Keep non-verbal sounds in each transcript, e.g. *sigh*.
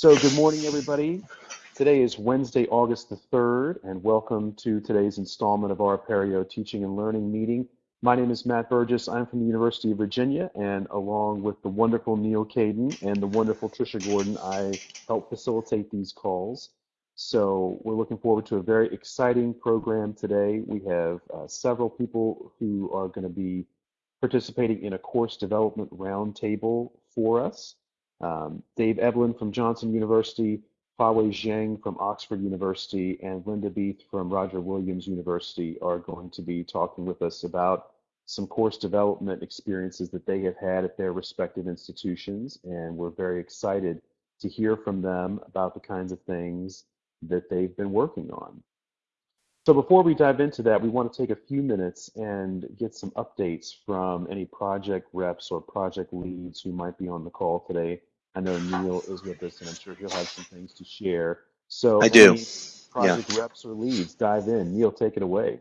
So good morning, everybody. Today is Wednesday, August the 3rd, and welcome to today's installment of our Apereo Teaching and Learning meeting. My name is Matt Burgess. I'm from the University of Virginia, and along with the wonderful Neil Caidin and the wonderful Trisha Gordon, I help facilitate these calls. So we're looking forward to a very exciting program today. We have uh, several people who are going to be participating in a course development roundtable for us. Um, Dave Evelyn from Johnson University, Fawei Zhang from Oxford University, and Linda Beath from Roger Williams University are going to be talking with us about some course development experiences that they have had at their respective institutions. And we're very excited to hear from them about the kinds of things that they've been working on. So before we dive into that, we want to take a few minutes and get some updates from any project reps or project leads who might be on the call today I know Neil is with us, and I'm sure he'll have some things to share. So I do. Project yeah. reps or leads, dive in. Neil, take it away.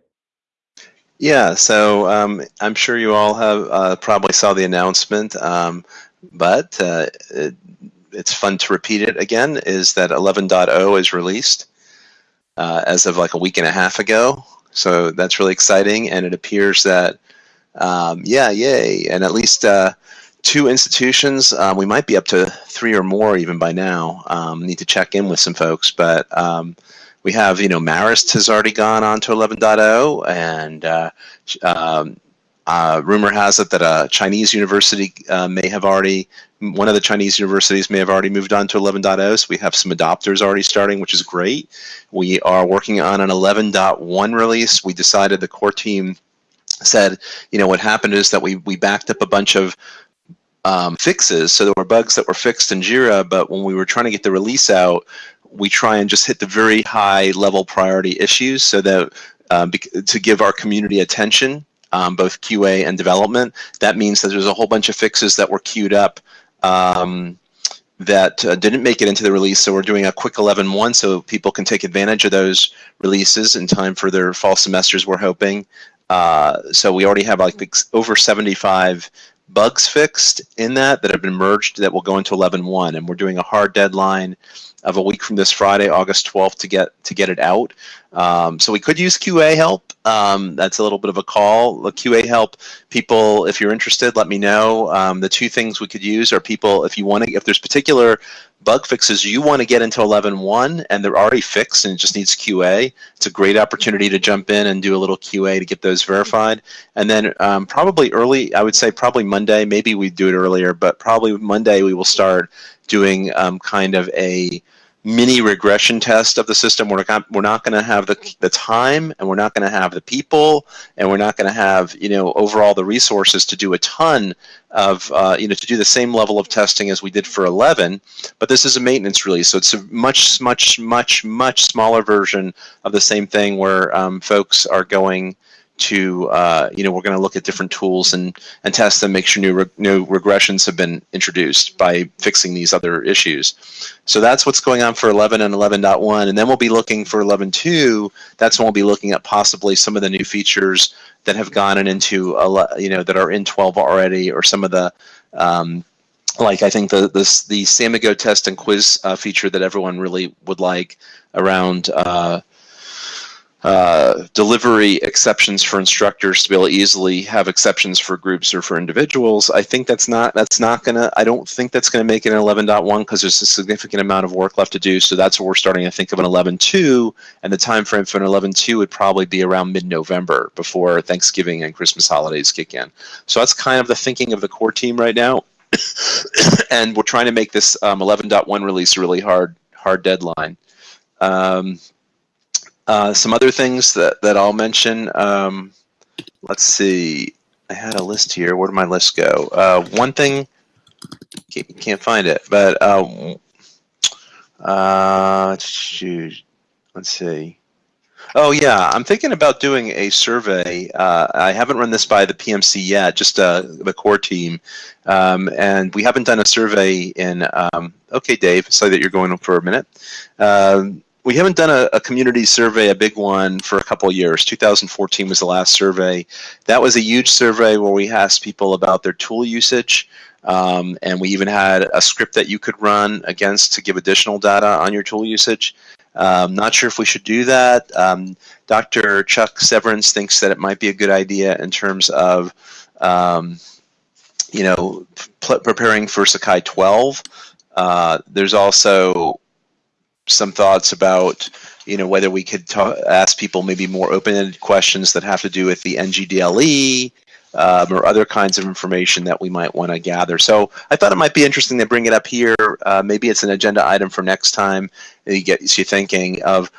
Yeah, so um, I'm sure you all have uh, probably saw the announcement, um, but uh, it, it's fun to repeat it again, is that 11.0 is released uh, as of like a week and a half ago. So that's really exciting, and it appears that, um, yeah, yay, and at least uh, two institutions. Um, we might be up to three or more even by now. Um, need to check in with some folks, but um, we have, you know, Marist has already gone on to 11.0, and uh, um, uh, rumor has it that a Chinese university uh, may have already, one of the Chinese universities may have already moved on to 11.0. So we have some adopters already starting, which is great. We are working on an 11.1 release. We decided the core team said, you know, what happened is that we, we backed up a bunch of um, fixes. So there were bugs that were fixed in Jira, but when we were trying to get the release out, we try and just hit the very high level priority issues so that um, to give our community attention, um, both QA and development. That means that there's a whole bunch of fixes that were queued up um, that uh, didn't make it into the release. So we're doing a quick 11.1 so people can take advantage of those releases in time for their fall semesters, we're hoping. Uh, so we already have like over 75 bugs fixed in that that have been merged that will go into 11.1 and we're doing a hard deadline of a week from this Friday, August 12th to get to get it out. Um, so we could use QA help. Um, that's a little bit of a call. The QA help people, if you're interested, let me know. Um, the two things we could use are people, if you want to, if there's particular bug fixes you want to get into 11.1 and they're already fixed and it just needs QA, it's a great opportunity to jump in and do a little QA to get those verified. And then um, probably early, I would say probably Monday, maybe we'd do it earlier, but probably Monday we will start doing um, kind of a mini regression test of the system. We're not, we're not going to have the, the time and we're not going to have the people and we're not going to have, you know, overall the resources to do a ton of, uh, you know, to do the same level of testing as we did for 11. But this is a maintenance release. So it's a much, much, much, much smaller version of the same thing where um, folks are going to, uh, you know, we're going to look at different tools and, and test them, make sure new, re new regressions have been introduced by fixing these other issues. So that's what's going on for 11 and 11.1. And then we'll be looking for 11.2. That's when we'll be looking at possibly some of the new features that have gone into, a you know, that are in 12 already or some of the, um, like I think the this the Samigo test and quiz uh, feature that everyone really would like around uh, uh, delivery exceptions for instructors to be able to easily have exceptions for groups or for individuals. I think that's not that's not gonna. I don't think that's gonna make it an 11.1 because there's a significant amount of work left to do. So that's what we're starting to think of an 11.2, and the time frame for an 11.2 would probably be around mid-November before Thanksgiving and Christmas holidays kick in. So that's kind of the thinking of the core team right now, *coughs* and we're trying to make this um, 11.1 release a really hard hard deadline. Um, uh, some other things that, that I'll mention, um, let's see, I had a list here. Where did my list go? Uh, one thing, can't, can't find it, but uh, uh, shoot, let's see. Oh yeah, I'm thinking about doing a survey. Uh, I haven't run this by the PMC yet, just uh, the core team, um, and we haven't done a survey in. Um, okay, Dave, sorry that you're going for a minute. Um, we haven't done a, a, community survey, a big one, for a couple years. 2014 was the last survey. That was a huge survey where we asked people about their tool usage. Um, and we even had a script that you could run against to give additional data on your tool usage. Um, not sure if we should do that. Um, Dr. Chuck Severance thinks that it might be a good idea in terms of, um, you know, preparing for Sakai 12. Uh, there's also some thoughts about, you know, whether we could ask people maybe more open-ended questions that have to do with the NGDLE, um, or other kinds of information that we might want to gather. So I thought it might be interesting to bring it up here. Uh, maybe it's an agenda item for next time. It gets you thinking of,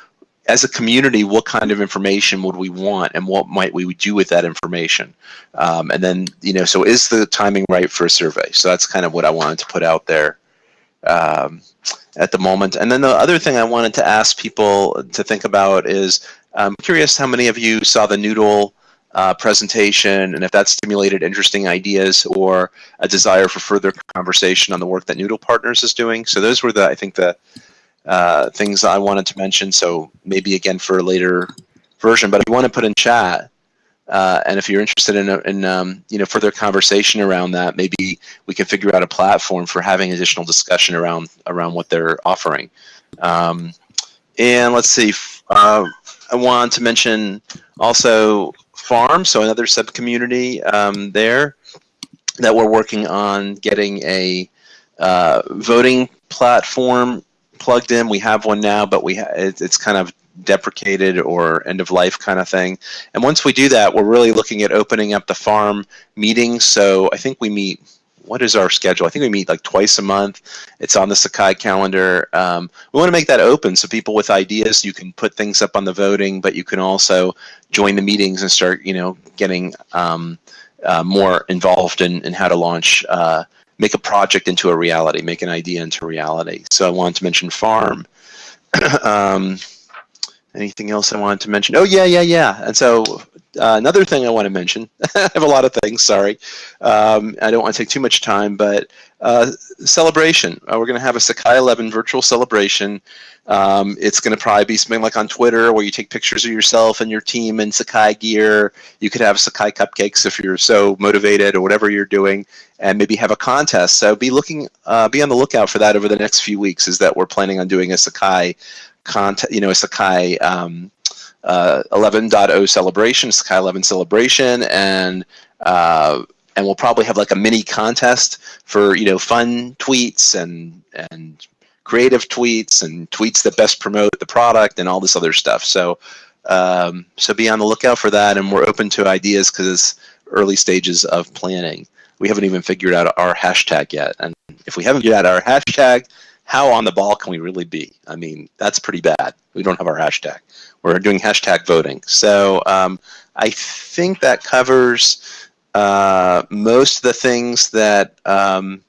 as a community, what kind of information would we want and what might we do with that information? Um, and then, you know, so is the timing right for a survey? So that's kind of what I wanted to put out there. Um, at the moment. And then the other thing I wanted to ask people to think about is, I'm curious how many of you saw the Noodle uh, presentation and if that stimulated interesting ideas or a desire for further conversation on the work that Noodle Partners is doing. So those were the, I think, the uh, things I wanted to mention. So maybe again for a later version, but if you want to put in chat, uh, and if you're interested in, in um, you know further conversation around that, maybe we can figure out a platform for having additional discussion around around what they're offering. Um, and let's see, uh, I want to mention also farm, so another sub-community um, there that we're working on getting a uh, voting platform plugged in. We have one now, but we it, it's kind of deprecated or end of life kind of thing. And once we do that, we're really looking at opening up the farm meetings. So I think we meet what is our schedule? I think we meet like twice a month. It's on the Sakai calendar. Um, we want to make that open so people with ideas, you can put things up on the voting, but you can also join the meetings and start, you know, getting um, uh, more involved in, in how to launch, uh, make a project into a reality, make an idea into reality. So I wanted to mention farm. *clears throat* um, anything else I wanted to mention? Oh yeah, yeah, yeah. And so uh, another thing I want to mention, *laughs* I have a lot of things, sorry. Um, I don't want to take too much time, but uh, celebration. Uh, we're going to have a Sakai 11 virtual celebration. Um, it's going to probably be something like on Twitter where you take pictures of yourself and your team in Sakai gear. You could have Sakai cupcakes if you're so motivated or whatever you're doing, and maybe have a contest. So be looking, uh, be on the lookout for that over the next few weeks. Is that we're planning on doing a Sakai contest, you know, Sakai um, uh, 11.0 celebration, Sakai 11 celebration, and uh, and we'll probably have like a mini contest for you know fun tweets and and creative tweets and tweets that best promote the product and all this other stuff. So um, so be on the lookout for that, and we're open to ideas because it's early stages of planning. We haven't even figured out our hashtag yet, and if we haven't figured out our hashtag, how on the ball can we really be? I mean, that's pretty bad. We don't have our hashtag. We're doing hashtag voting. So um, I think that covers uh, most of the things that um,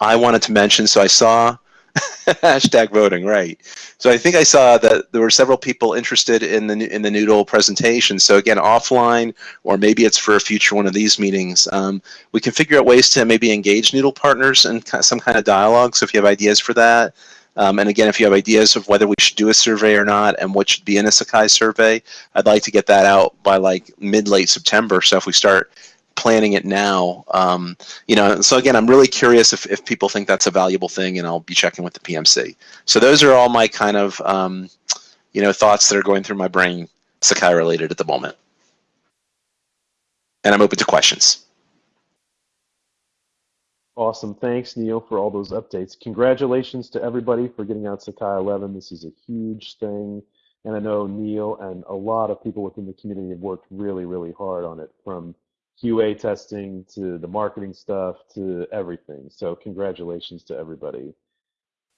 I wanted to mention. So I saw *laughs* hashtag voting, right? So I think I saw that there were several people interested in the in the Noodle presentation. So again, offline, or maybe it's for a future one of these meetings. Um, we can figure out ways to maybe engage Noodle partners in some kind of dialogue. So if you have ideas for that, um, and again, if you have ideas of whether we should do a survey or not and what should be in a Sakai survey, I'd like to get that out by like mid late September. So if we start planning it now, um, you know, so again, I'm really curious if, if people think that's a valuable thing and I'll be checking with the PMC. So those are all my kind of, um, you know, thoughts that are going through my brain Sakai related at the moment. And I'm open to questions. Awesome. Thanks, Neil, for all those updates. Congratulations to everybody for getting out Sakai 11. This is a huge thing. And I know Neil and a lot of people within the community have worked really, really hard on it from QA testing to the marketing stuff to everything. So congratulations to everybody.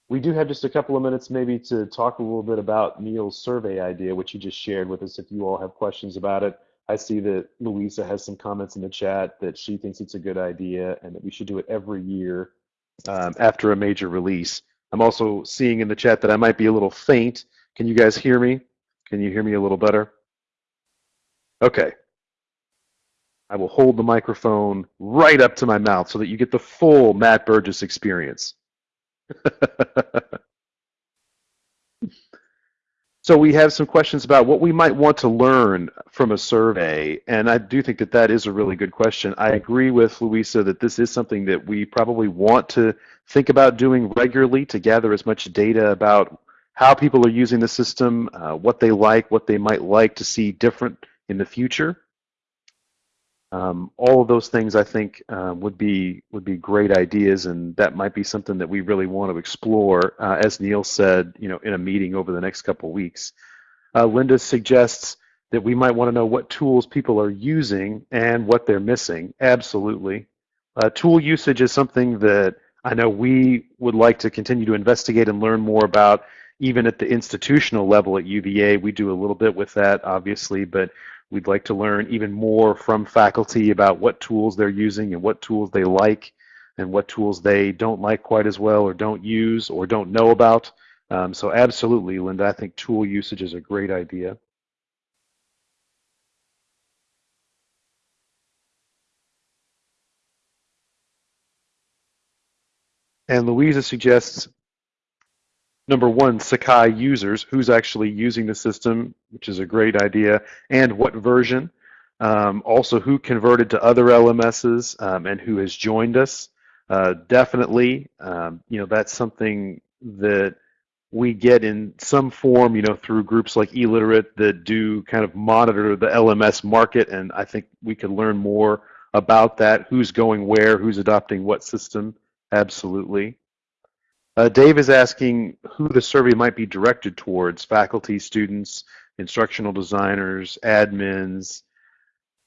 We do have just a couple of minutes maybe to talk a little bit about Neil's survey idea, which he just shared with us if you all have questions about it. I see that Louisa has some comments in the chat that she thinks it's a good idea and that we should do it every year um, after a major release. I'm also seeing in the chat that I might be a little faint. Can you guys hear me? Can you hear me a little better? Okay. I will hold the microphone right up to my mouth so that you get the full Matt Burgess experience. *laughs* So we have some questions about what we might want to learn from a survey, and I do think that that is a really good question. I agree with Louisa that this is something that we probably want to think about doing regularly to gather as much data about how people are using the system, uh, what they like, what they might like to see different in the future. Um, all of those things I think uh, would be would be great ideas, and that might be something that we really want to explore. Uh, as Neil said, you know, in a meeting over the next couple weeks. Uh, Linda suggests that we might want to know what tools people are using and what they're missing. Absolutely, uh, tool usage is something that I know we would like to continue to investigate and learn more about. Even at the institutional level at UVA, we do a little bit with that, obviously, but We'd like to learn even more from faculty about what tools they're using and what tools they like and what tools they don't like quite as well or don't use or don't know about. Um, so absolutely, Linda, I think tool usage is a great idea. And Louisa suggests number one, Sakai users, who's actually using the system, which is a great idea, and what version. Um, also, who converted to other LMSs um, and who has joined us. Uh, definitely, um, you know, that's something that we get in some form, you know, through groups like eLiterate that do kind of monitor the LMS market, and I think we could learn more about that, who's going where, who's adopting what system, absolutely. Uh, Dave is asking who the survey might be directed towards, faculty, students, instructional designers, admins.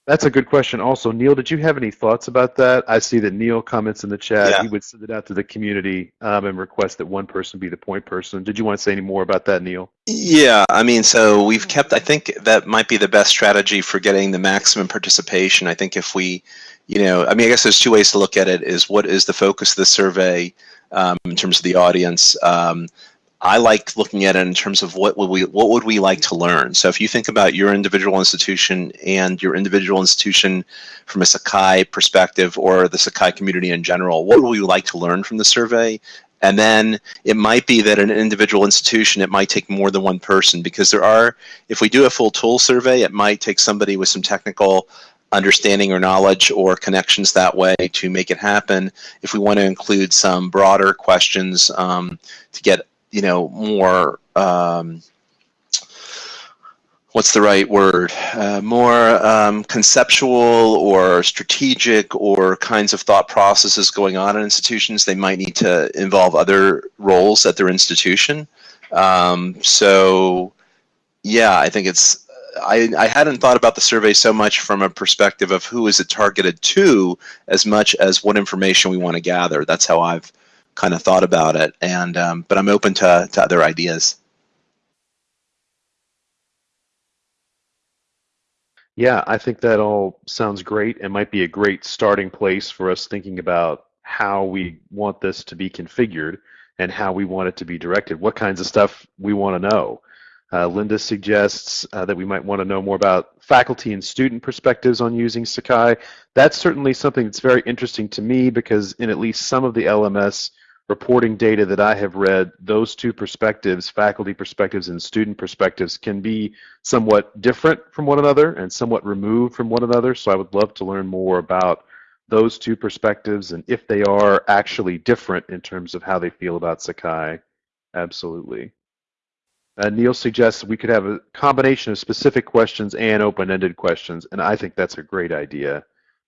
That's a good question also. Neil, did you have any thoughts about that? I see that Neil comments in the chat. Yeah. He would send it out to the community um, and request that one person be the point person. Did you want to say any more about that, Neil? Yeah, I mean, so we've kept, I think that might be the best strategy for getting the maximum participation. I think if we, you know, I mean, I guess there's two ways to look at it is what is the focus of the survey um, in terms of the audience. Um, I like looking at it in terms of what would we what would we like to learn. So if you think about your individual institution and your individual institution from a Sakai perspective or the Sakai community in general, what would we like to learn from the survey? And then it might be that an individual institution, it might take more than one person because there are, if we do a full tool survey, it might take somebody with some technical understanding or knowledge or connections that way to make it happen. If we want to include some broader questions um, to get, you know, more, um, what's the right word, uh, more um, conceptual or strategic or kinds of thought processes going on in institutions, they might need to involve other roles at their institution. Um, so, yeah, I think it's I, I hadn't thought about the survey so much from a perspective of who is it targeted to as much as what information we want to gather. That's how I've kind of thought about it. And um, but I'm open to, to other ideas. Yeah, I think that all sounds great and might be a great starting place for us thinking about how we want this to be configured and how we want it to be directed, what kinds of stuff we want to know. Uh, Linda suggests uh, that we might want to know more about faculty and student perspectives on using Sakai. That's certainly something that's very interesting to me because in at least some of the LMS reporting data that I have read, those two perspectives, faculty perspectives and student perspectives, can be somewhat different from one another and somewhat removed from one another. So I would love to learn more about those two perspectives and if they are actually different in terms of how they feel about Sakai. Absolutely. Uh, Neil suggests we could have a combination of specific questions and open-ended questions, and I think that's a great idea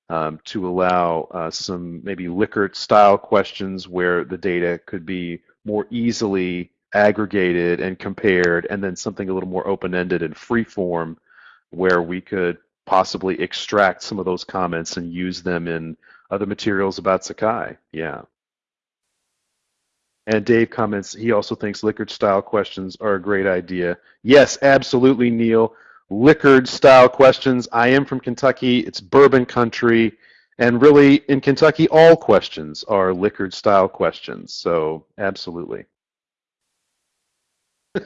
um, to allow uh, some maybe Likert-style questions where the data could be more easily aggregated and compared, and then something a little more open-ended and free-form where we could possibly extract some of those comments and use them in other materials about Sakai. Yeah. And Dave comments, he also thinks Likert style questions are a great idea. Yes, absolutely, Neil. Likert style questions. I am from Kentucky. It's bourbon country. And really, in Kentucky, all questions are Likert style questions. So, absolutely. *laughs*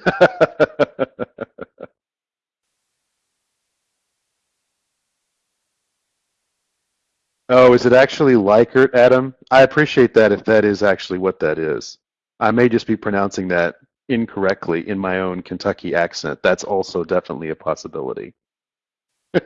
oh, is it actually Likert, Adam? I appreciate that if that is actually what that is. I may just be pronouncing that incorrectly in my own Kentucky accent. That's also definitely a possibility. *laughs*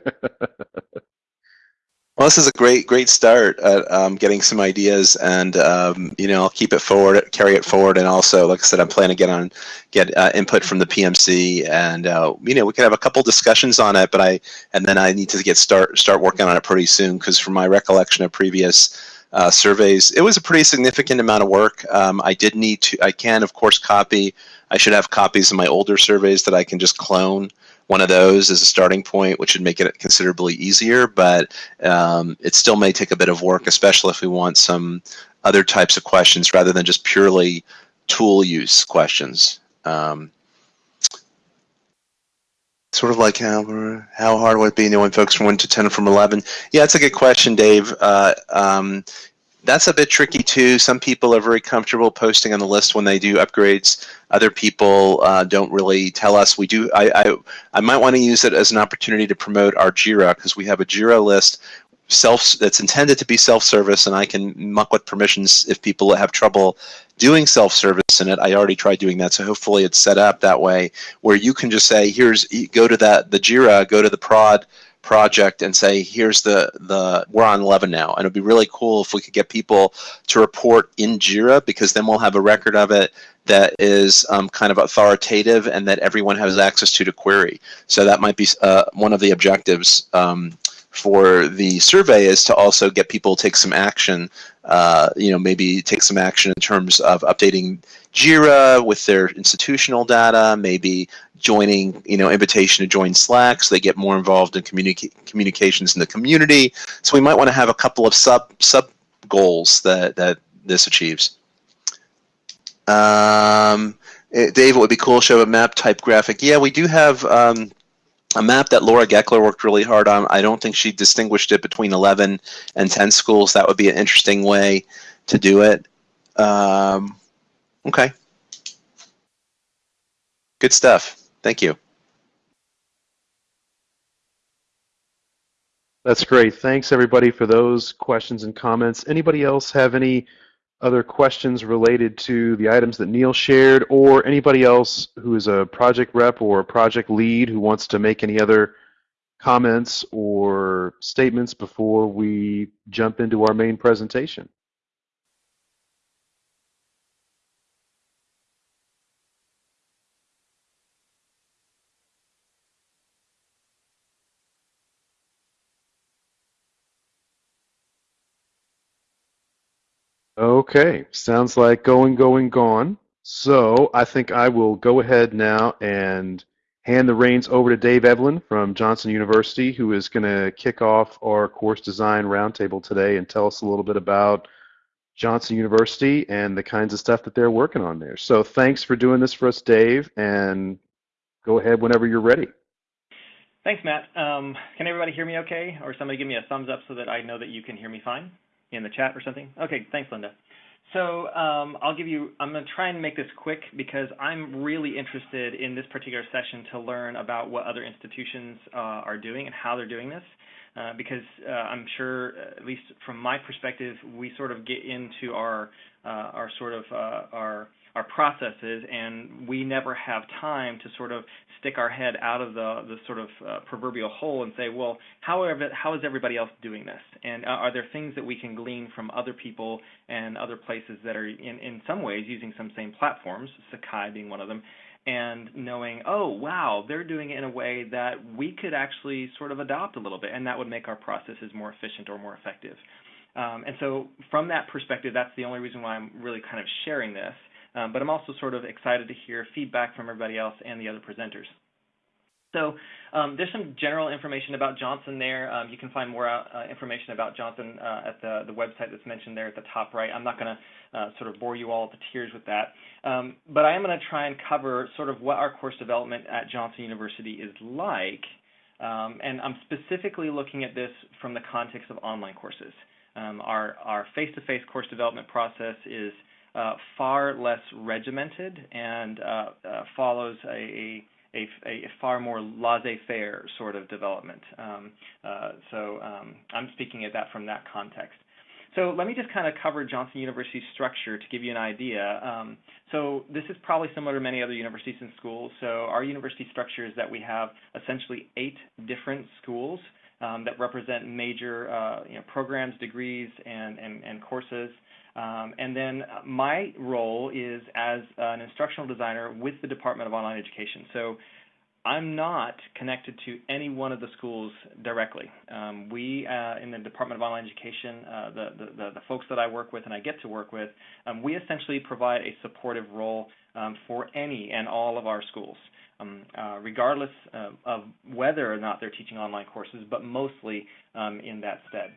Well, this is a great, great start at um, getting some ideas, and um, you know, I'll keep it forward, carry it forward, and also, like I said, I'm planning to get on, get uh, input from the PMC, and uh, you know, we could have a couple discussions on it. But I, and then I need to get start start working on it pretty soon, because from my recollection of previous uh, surveys, it was a pretty significant amount of work. Um, I did need to, I can of course copy. I should have copies of my older surveys that I can just clone one of those as a starting point, which would make it considerably easier, but um, it still may take a bit of work, especially if we want some other types of questions rather than just purely tool use questions. Um, sort of like how how hard would it be knowing folks from 1 to 10 from 11? Yeah, that's a good question, Dave. Uh, um, that's a bit tricky too. Some people are very comfortable posting on the list when they do upgrades. Other people uh, don't really tell us. We do. I I, I might want to use it as an opportunity to promote our Jira because we have a Jira list self that's intended to be self-service, and I can muck with permissions if people have trouble doing self-service in it. I already tried doing that, so hopefully it's set up that way where you can just say, "Here's go to that the Jira, go to the prod." project and say, here's the, the we're on 11 now. And it'd be really cool if we could get people to report in JIRA because then we'll have a record of it that is um, kind of authoritative and that everyone has access to to query. So that might be uh, one of the objectives um, for the survey is to also get people to take some action, uh, you know, maybe take some action in terms of updating JIRA with their institutional data, maybe joining, you know, invitation to join Slack so they get more involved in communica communications in the community. So we might want to have a couple of sub sub goals that, that this achieves. Um, eh, Dave, it would be cool show a map type graphic. Yeah, we do have um, a map that Laura Gekeler worked really hard on. I don't think she distinguished it between 11 and 10 schools. That would be an interesting way to do it. Um, okay. Good stuff. Thank you. That's great. Thanks everybody for those questions and comments. Anybody else have any other questions related to the items that Neil shared or anybody else who is a project rep or a project lead who wants to make any other comments or statements before we jump into our main presentation? Okay, sounds like going, going, gone. So I think I will go ahead now and hand the reins over to Dave Evelyn from Johnson University, who is going to kick off our course design roundtable today and tell us a little bit about Johnson University and the kinds of stuff that they're working on there. So thanks for doing this for us, Dave, and go ahead whenever you're ready. Thanks, Matt. Um, can everybody hear me okay? Or somebody give me a thumbs up so that I know that you can hear me fine? in the chat or something? Okay, thanks, Linda. So um, I'll give you, I'm going to try and make this quick because I'm really interested in this particular session to learn about what other institutions uh, are doing and how they're doing this. Uh, because uh, I'm sure, at least from my perspective, we sort of get into our uh, our sort of uh, our our processes, and we never have time to sort of stick our head out of the the sort of uh, proverbial hole and say, well, how are, how is everybody else doing this? And uh, are there things that we can glean from other people and other places that are in in some ways using some same platforms, Sakai being one of them, and knowing, oh wow, they're doing it in a way that we could actually sort of adopt a little bit, and that would make our processes more efficient or more effective. Um, and so, from that perspective, that's the only reason why I'm really kind of sharing this. Um, but I'm also sort of excited to hear feedback from everybody else and the other presenters. So um, there's some general information about Johnson there. Um, you can find more uh, information about Johnson uh, at the, the website that's mentioned there at the top right. I'm not going to uh, sort of bore you all to tears with that. Um, but I am going to try and cover sort of what our course development at Johnson University is like. Um, and I'm specifically looking at this from the context of online courses. Um, our face-to-face -face course development process is uh, far less regimented and uh, uh, follows a, a, a, far more laissez-faire sort of development. Um, uh, so um, I'm speaking at that from that context. So let me just kind of cover Johnson University's structure to give you an idea. Um, so this is probably similar to many other universities and schools. So our university structure is that we have essentially eight different schools um, that represent major uh, you know, programs, degrees, and, and, and courses. Um, and then my role is as an instructional designer with the Department of Online Education. So I'm not connected to any one of the schools directly. Um, we uh, in the Department of Online Education, uh, the, the, the, folks that I work with and I get to work with, um, we essentially provide a supportive role um, for any and all of our schools, um, uh, regardless uh, of whether or not they're teaching online courses, but mostly um, in that stead.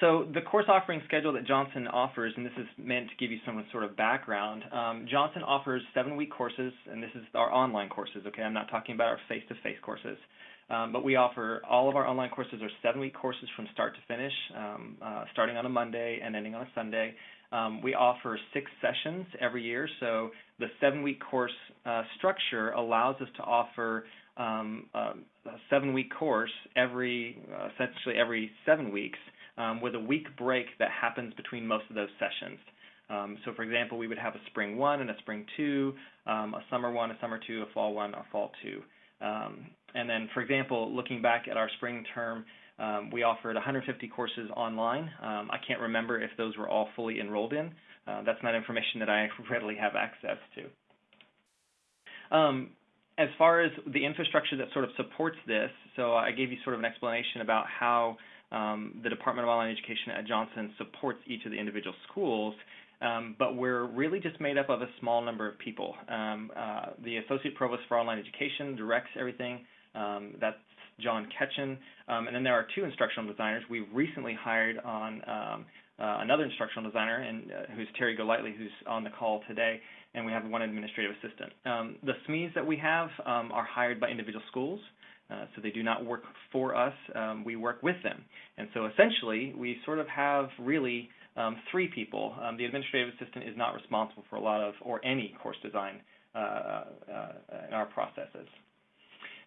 So the course offering schedule that Johnson offers, and this is meant to give you some sort of background, um, Johnson offers seven-week courses, and this is our online courses, okay? I'm not talking about our face-to-face -face courses. Um, but we offer all of our online courses are seven-week courses from start to finish, um, uh, starting on a Monday and ending on a Sunday. Um, we offer six sessions every year, so the seven-week course uh, structure allows us to offer um, uh, a seven-week course every, uh, essentially every seven weeks, um, with a week break that happens between most of those sessions. Um, so for example, we would have a spring one and a spring two, um, a summer one, a summer two, a fall one, a fall two. Um, and then for example, looking back at our spring term, um, we offered 150 courses online. Um, I can't remember if those were all fully enrolled in. Uh, that's not information that I *laughs* readily have access to. As far as the infrastructure that sort of supports this, so I gave you sort of an explanation about how um, the Department of Online Education at Johnson supports each of the individual schools, um, but we're really just made up of a small number of people. Um, uh, the Associate Provost for Online Education directs everything. Um, that's John Ketchen. Um, and then there are two instructional designers. We recently hired on um, uh, another instructional designer, and uh, who's Terry Golightly, who's on the call today, and we have one administrative assistant. the SMEs that we have are hired by individual schools. Uh, so they do not work for us, um, we work with them. And so essentially, we sort of have really um, three people. Um, the administrative assistant is not responsible for a lot of, or any course design uh, uh, in our processes.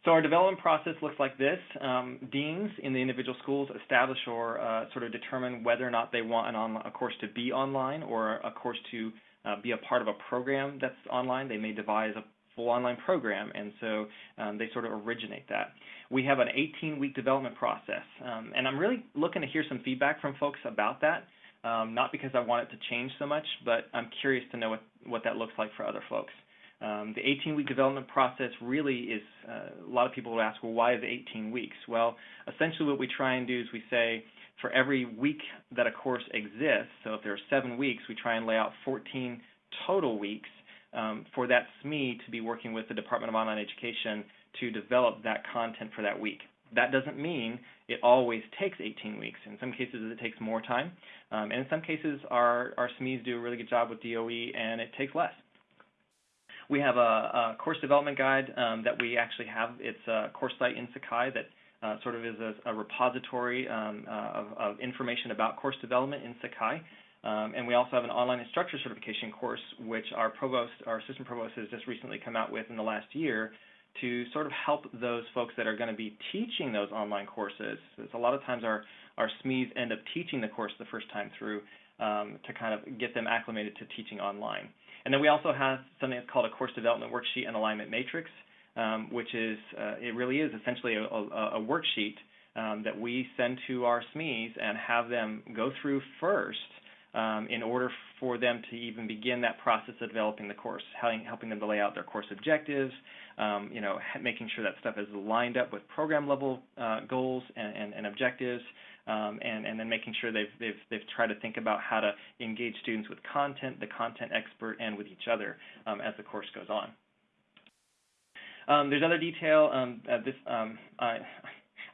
So our development process looks like this. Um, deans in the individual schools establish or uh, sort of determine whether or not they want a course to be online or a course to uh, be a part of a program that's online. They may devise a full online program, and so um, they sort of originate that. We have an 18-week development process, um, and I'm really looking to hear some feedback from folks about that. Um, not because I want it to change so much, but I'm curious to know what, what that looks like for other folks. Um, the 18-week development process really is, uh, a lot of people will ask, well, why is it 18 weeks? Well, essentially what we try and do is we say, for every week that a course exists, so if there are seven weeks, we try and lay out 14 total weeks um, for that SME to be working with the Department of Online Education to develop that content for that week. That doesn't mean it always takes 18 weeks. In some cases, it takes more time. Um, and in some cases, our, our SMEs do a really good job with DOE, and it takes less. We have a, a course development guide um, that we actually have. It's a course site in Sakai that uh, sort of is a, a repository um, uh, of, of, information about course development in Sakai. Um, and we also have an online instructor certification course, which our provost, our assistant provost, has just recently come out with in the last year to sort of help those folks that are going to be teaching those online courses. a lot of times our, our SMEs end up teaching the course the first time through um, to kind of get them acclimated to teaching online. And then we also have something that's called a course development worksheet and alignment matrix, um, which is, uh, it really is essentially a, a, a worksheet um, that we send to our SMEs and have them go through first um, in order for them to even begin that process of developing the course, helping, them to lay out their course objectives, um, you know, making sure that stuff is lined up with program level uh, goals and, and, and objectives, um, and, and then making sure they've, they've, they've tried to think about how to engage students with content, the content expert, and with each other um, as the course goes on. Um, there's other detail. Um, this I,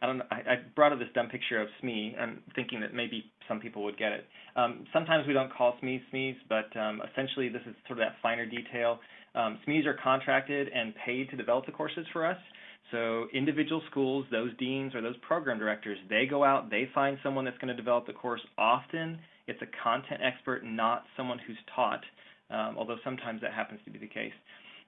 I don't I, I brought up this dumb picture of SME. I'm thinking that maybe some people would get it. Um, sometimes we don't call SMEs SMEs, but um, essentially this is sort of that finer detail. Um, SMEs are contracted and paid to develop the courses for us. So individual schools, those deans or those program directors, they go out, they find someone that's going to develop the course. Often it's a content expert, not someone who's taught, um, although sometimes that happens to be the case.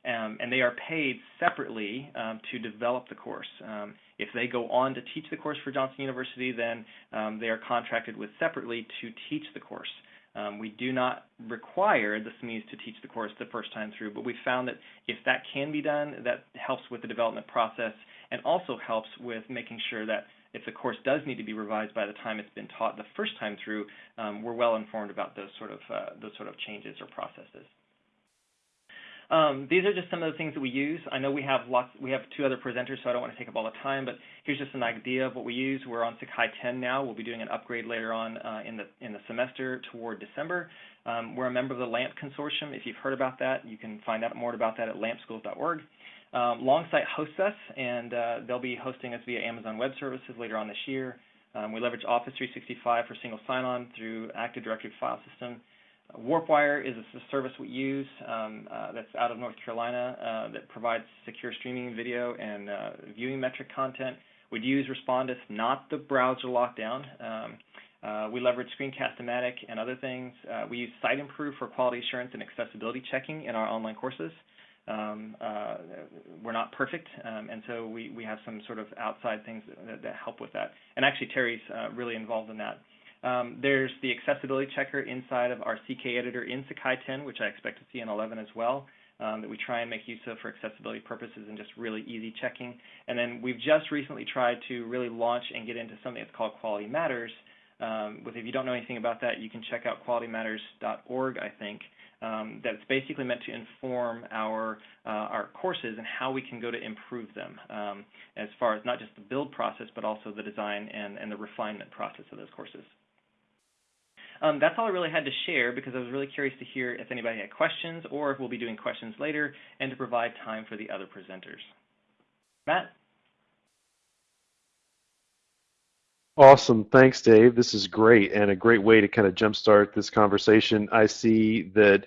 Um, and they are paid separately um, to develop the course. Um, if they go on to teach the course for Johnson University, then um, they are contracted with separately to teach the course. Um, we do not require the SMEs to teach the course the first time through, but we found that if that can be done, that helps with the development process and also helps with making sure that if the course does need to be revised by the time it's been taught the first time through, um, we're well informed about those sort of uh, those sort of changes or processes. Um, these are just some of the things that we use. I know we have lots. We have two other presenters, so I don't want to take up all the time. But here's just an idea of what we use. We're on Sakai 10 now. We'll be doing an upgrade later on uh, in the in the semester toward December. Um, we're a member of the LAMP consortium. If you've heard about that, you can find out more about that at lampschools.org. Um, Longsight hosts us, and uh, they'll be hosting us via Amazon Web Services later on this year. Um, we leverage Office 365 for single sign-on through Active Directory file system. Warpwire is a service we use um, uh, that's out of North Carolina uh, that provides secure streaming video and uh, viewing metric content. We'd use Respondus, not the browser lockdown. Um, uh, we leverage Screencast-O-Matic and other things. Uh, we use Siteimprove for quality assurance and accessibility checking in our online courses. Um, uh, we're not perfect, um, and so we, we have some sort of outside things that, that help with that. And actually, Terry's really involved in that. Um, there's the accessibility checker inside of our CK editor in Sakai 10, which I expect to see in 11 as well, um, that we try and make use of for accessibility purposes and just really easy checking. And then we've just recently tried to really launch and get into something that's called Quality Matters. Um, with if you don't know anything about that, you can check out qualitymatters.org, I think. Um, that's basically meant to inform our uh, our courses and how we can go to improve them, um, as far as not just the build process, but also the design and, and the refinement process of those courses. Um, that's all I really had to share because I was really curious to hear if anybody had questions or if we'll be doing questions later and to provide time for the other presenters. Matt? Awesome. Thanks, Dave. This is great and a great way to kind of jumpstart this conversation. I see that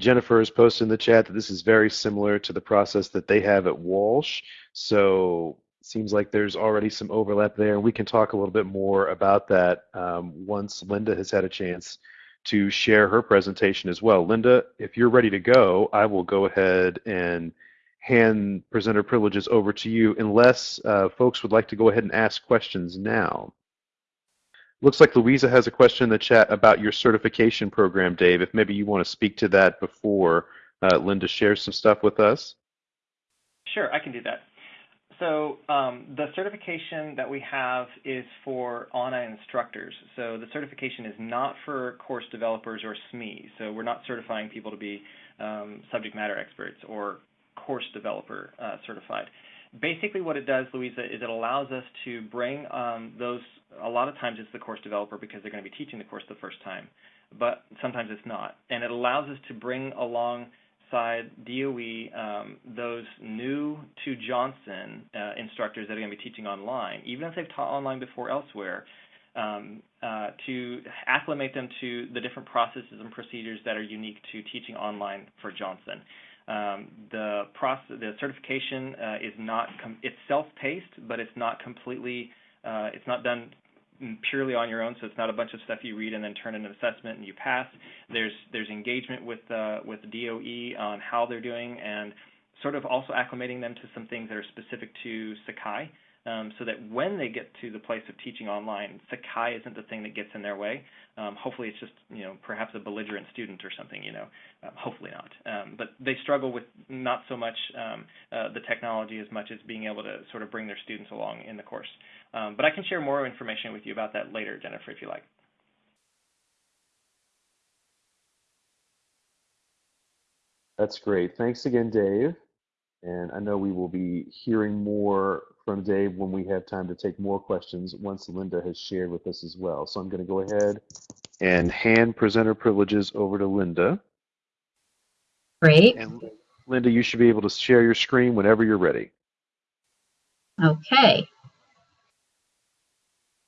Jennifer has posted in the chat that this is very similar to the process that they have at Walsh. So seems like there's already some overlap there, and we can talk a little bit more about that um, once Linda has had a chance to share her presentation as well. Linda, if you're ready to go, I will go ahead and hand presenter privileges over to you unless uh, folks would like to go ahead and ask questions now. Looks like Louisa has a question in the chat about your certification program, Dave. If maybe you want to speak to that before uh, Linda shares some stuff with us. Sure, I can do that. So um, the certification that we have is for ANA instructors. So the certification is not for course developers or SMEs. So we're not certifying people to be um, subject matter experts or course developer uh, certified. Basically what it does, Louisa, is it allows us to bring um, those, a lot of times it's the course developer because they're going to be teaching the course the first time, but sometimes it's not. And it allows us to bring along side DOE um, those new to Johnson uh, instructors that are going to be teaching online, even if they've taught online before elsewhere, um, uh, to acclimate them to the different processes and procedures that are unique to teaching online for Johnson. Um, the process, the certification uh, is not it's self-paced, but it's not completely uh, it's not done purely on your own, so it's not a bunch of stuff you read and then turn in an assessment and you pass. There's there's engagement with uh, with DOE on how they're doing and sort of also acclimating them to some things that are specific to Sakai um, so that when they get to the place of teaching online, Sakai isn't the thing that gets in their way. Um, hopefully, it's just you know perhaps a belligerent student or something. You know, uh, hopefully not. Um, but they struggle with not so much um, uh, the technology as much as being able to sort of bring their students along in the course. Um, but I can share more information with you about that later, Jennifer, if you like. That's great. Thanks again, Dave. And I know we will be hearing more from Dave when we have time to take more questions once Linda has shared with us as well. So I'm going to go ahead and hand presenter privileges over to Linda. Great. And Linda, you should be able to share your screen whenever you're ready. Okay.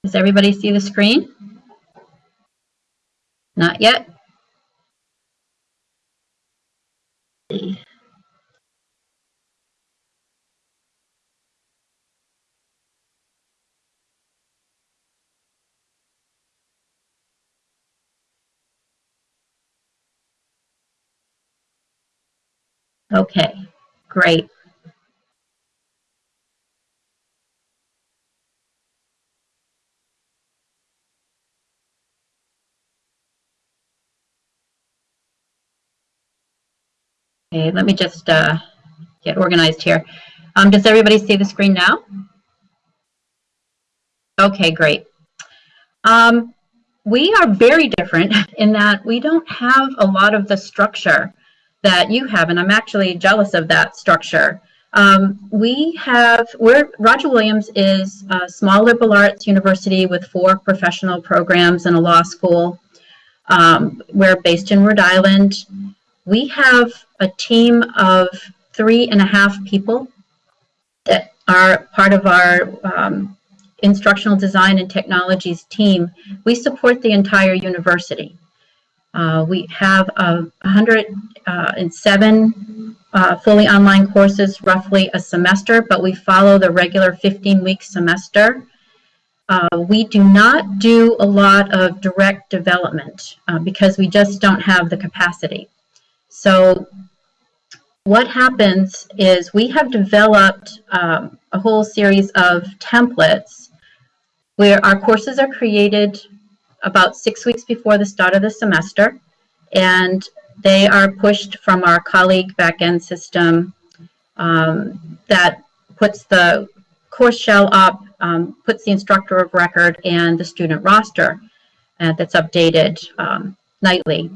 Does everybody see the screen? Not yet? Okay. Great. Okay, let me just uh, get organized here. Um, does everybody see the screen now? Okay, great. Um, we are very different *laughs* in that we don't have a lot of the structure that you have, and I'm actually jealous of that structure. Um, we have, we're, Roger Williams is a small liberal arts university with four professional programs and a law school. Um, we're based in Rhode Island. We have a team of three and a half people that are part of our um, instructional design and technologies team. We support the entire university. Uh, we have uh, 107 uh, fully online courses, roughly a semester, but we follow the regular 15-week semester. Uh, we do not do a lot of direct development uh, because we just don't have the capacity. So what happens is we have developed um, a whole series of templates where our courses are created about six weeks before the start of the semester, and they are pushed from our colleague backend system um, that puts the course shell up, um, puts the instructor of record and the student roster uh, that's updated um, nightly,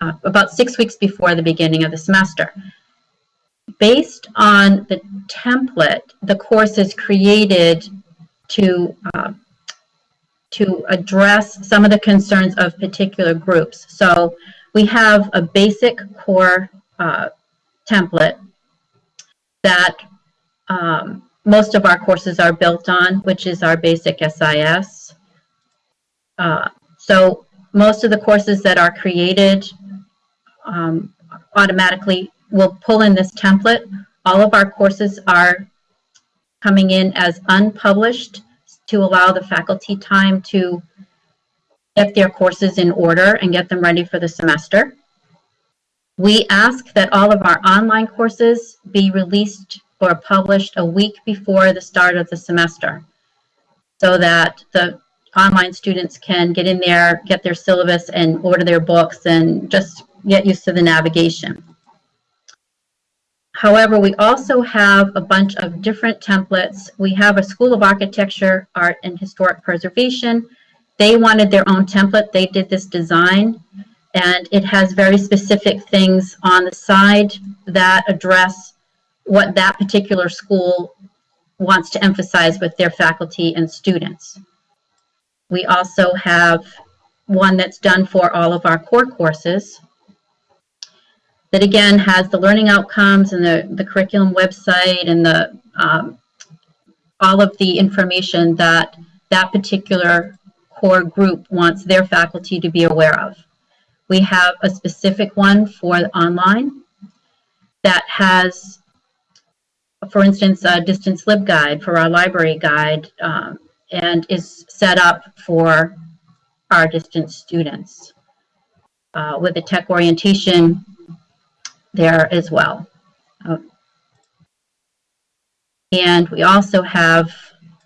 uh, about six weeks before the beginning of the semester. Based on the template, the course is created to uh, to address some of the concerns of particular groups. So we have a basic core uh, template that um, most of our courses are built on, which is our basic SIS. Uh, so most of the courses that are created um, automatically will pull in this template. All of our courses are coming in as unpublished to allow the faculty time to get their courses in order and get them ready for the semester. We ask that all of our online courses be released or published a week before the start of the semester so that the online students can get in there, get their syllabus and order their books and just get used to the navigation. However, we also have a bunch of different templates. We have a School of Architecture, Art, and Historic Preservation. They wanted their own template. They did this design, and it has very specific things on the side that address what that particular school wants to emphasize with their faculty and students. We also have one that's done for all of our core courses that again has the learning outcomes and the, the curriculum website and the um, all of the information that that particular core group wants their faculty to be aware of. We have a specific one for online that has, for instance, a distance LibGuide for our library guide um, and is set up for our distance students. Uh, with a tech orientation there as well. Uh, and we also have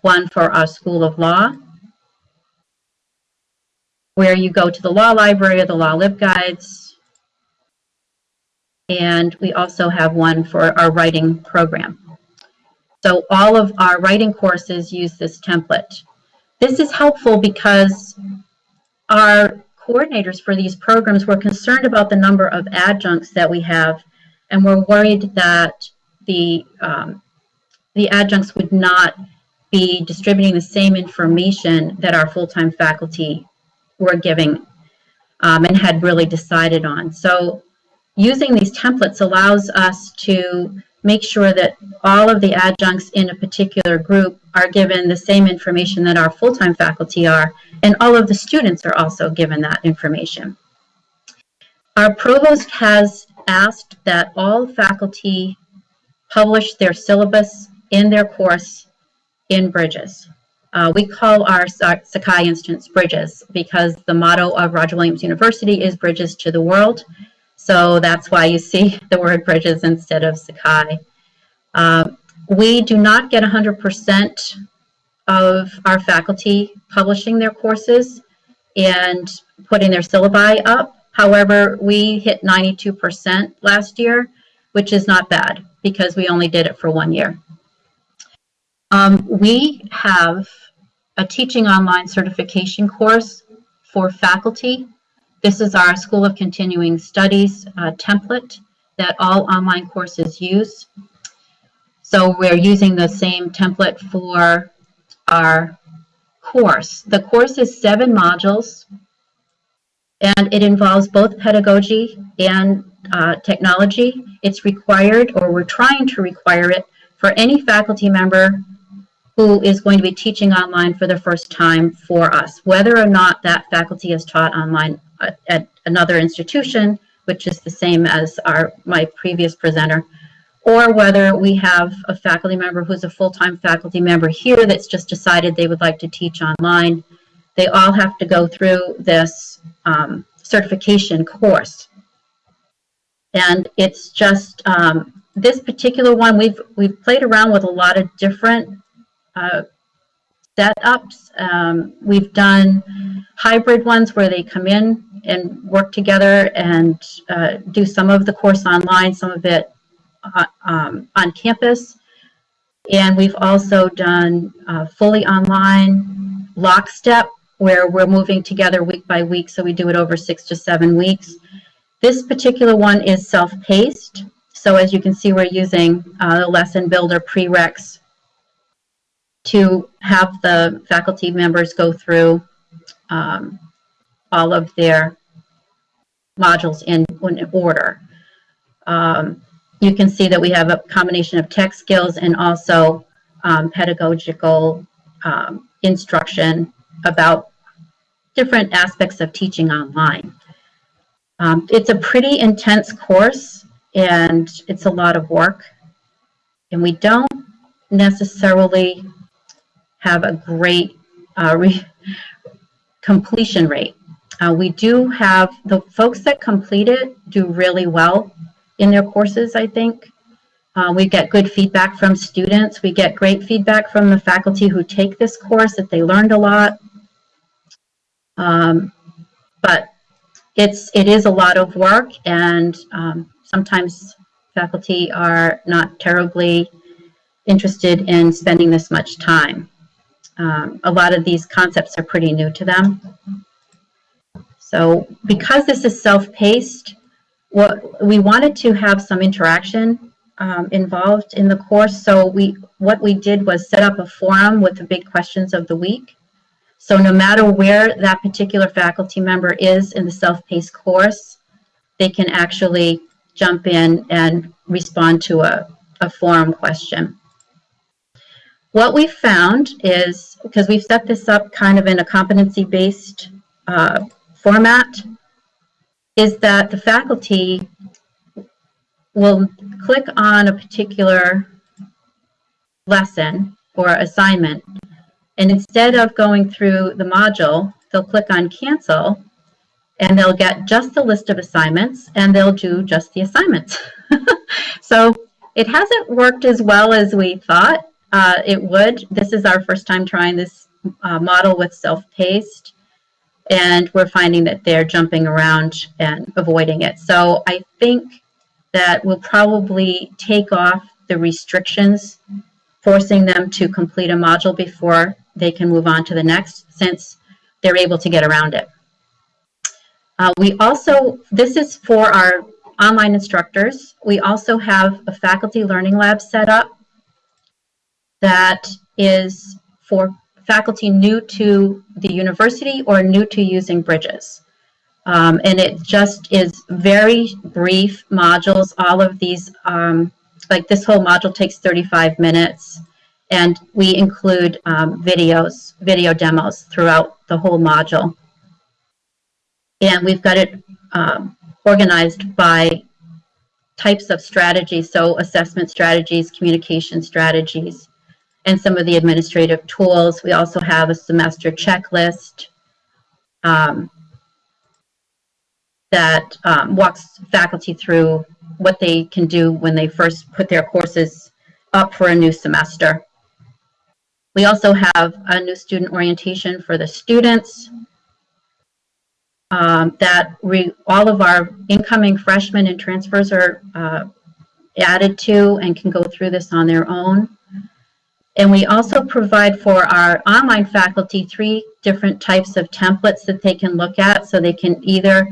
one for our School of Law, where you go to the law library or the law LibGuides. And we also have one for our writing program. So all of our writing courses use this template. This is helpful because our coordinators for these programs were concerned about the number of adjuncts that we have, and we're worried that the um, the adjuncts would not be distributing the same information that our full-time faculty were giving um, and had really decided on. So using these templates allows us to make sure that all of the adjuncts in a particular group are given the same information that our full-time faculty are, and all of the students are also given that information. Our provost has asked that all faculty publish their syllabus in their course in Bridges. Uh, we call our Sakai instance Bridges because the motto of Roger Williams University is Bridges to the World. So that's why you see *laughs* the word Bridges instead of Sakai. Uh, we do not get 100% of our faculty publishing their courses and putting their syllabi up. However, we hit 92% last year, which is not bad because we only did it for one year. Um, we have a teaching online certification course for faculty. This is our School of Continuing Studies uh, template that all online courses use. So we're using the same template for our course. The course is seven modules and it involves both pedagogy and uh, technology. It's required, or we're trying to require it, for any faculty member who is going to be teaching online for the first time for us, whether or not that faculty is taught online at another institution, which is the same as our my previous presenter, or whether we have a faculty member who's a full-time faculty member here that's just decided they would like to teach online. They all have to go through this um, certification course. And it's just, um, this particular one, we've, we've played around with a lot of different uh, setups. Um, we've done hybrid ones where they come in and work together and uh, do some of the course online, some of it uh, um, on campus. And we've also done uh, fully online lockstep where we're moving together week by week. So we do it over six to seven weeks. This particular one is self-paced. So as you can see, we're using uh, the lesson builder prereqs to have the faculty members go through um, all of their modules in, in order. Um, you can see that we have a combination of tech skills and also um, pedagogical um, instruction about different aspects of teaching online. Um, it's a pretty intense course and it's a lot of work and we don't necessarily have a great uh, *laughs* completion rate. Uh, we do have the folks that complete it do really well in their courses, I think. Uh, we get good feedback from students. We get great feedback from the faculty who take this course that they learned a lot. Um, but it's it is a lot of work, and um, sometimes faculty are not terribly interested in spending this much time. Um, a lot of these concepts are pretty new to them. So because this is self-paced, what we wanted to have some interaction um, involved in the course. So we what we did was set up a forum with the big questions of the week. So no matter where that particular faculty member is in the self-paced course, they can actually jump in and respond to a, a forum question. What we found is, because we've set this up kind of in a competency-based uh, format, is that the faculty will click on a particular lesson or assignment, and instead of going through the module, they'll click on cancel, and they'll get just the list of assignments, and they'll do just the assignments. *laughs* so it hasn't worked as well as we thought uh, it would. This is our first time trying this uh, model with self-paced, and we're finding that they're jumping around and avoiding it. So I think that we'll probably take off the restrictions, forcing them to complete a module before they can move on to the next, since they're able to get around it. Uh, we also, this is for our online instructors. We also have a faculty learning lab set up that is for faculty new to the university or new to using Bridges. Um, and it just is very brief modules. All of these, um, like this whole module takes 35 minutes and we include um, videos, video demos throughout the whole module. And we've got it um, organized by types of strategies, so assessment strategies, communication strategies, and some of the administrative tools. We also have a semester checklist um, that um, walks faculty through what they can do when they first put their courses up for a new semester. We also have a new student orientation for the students um, that we, all of our incoming freshmen and transfers are uh, added to and can go through this on their own. And we also provide for our online faculty three different types of templates that they can look at so they can either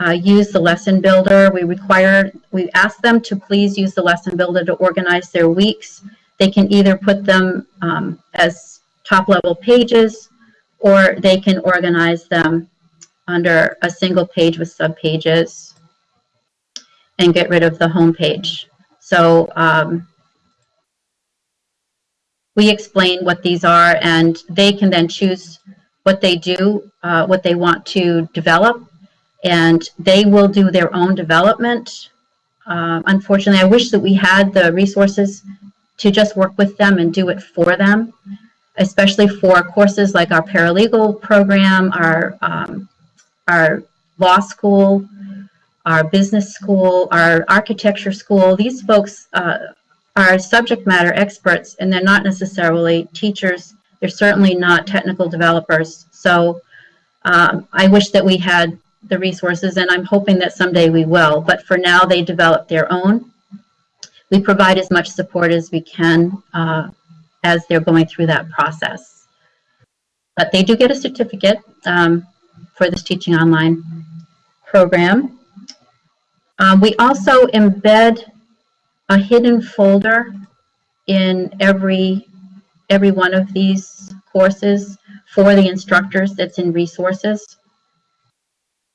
uh, use the lesson builder. We require, we ask them to please use the lesson builder to organize their weeks. They can either put them um, as top level pages or they can organize them under a single page with subpages and get rid of the home page. So um, we explain what these are and they can then choose what they do, uh, what they want to develop, and they will do their own development. Uh, unfortunately, I wish that we had the resources to just work with them and do it for them, especially for courses like our paralegal program, our, um, our law school, our business school, our architecture school. These folks uh, are subject matter experts and they're not necessarily teachers. They're certainly not technical developers. So um, I wish that we had the resources and I'm hoping that someday we will. But for now, they develop their own. We provide as much support as we can uh, as they're going through that process. But they do get a certificate um, for this Teaching Online program. Um, we also embed a hidden folder in every every one of these courses for the instructors that's in resources.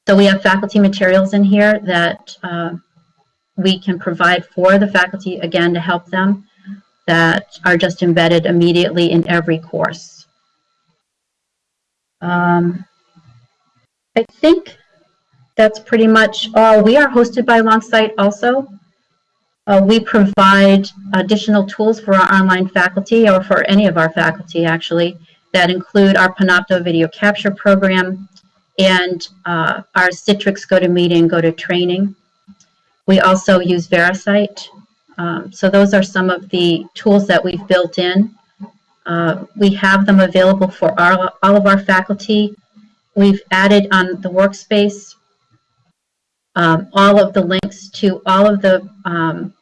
So we have faculty materials in here that uh, we can provide for the faculty, again, to help them, that are just embedded immediately in every course. Um, I think that's pretty much all. We are hosted by Longsight also. Uh, we provide additional tools for our online faculty or for any of our faculty actually that include our Panopto video capture program and uh, our Citrix GoToMeeting, GoToTraining. We also use VeriCite. Um, so those are some of the tools that we've built in. Uh, we have them available for our, all of our faculty. We've added on the workspace um, all of the links to all of the um,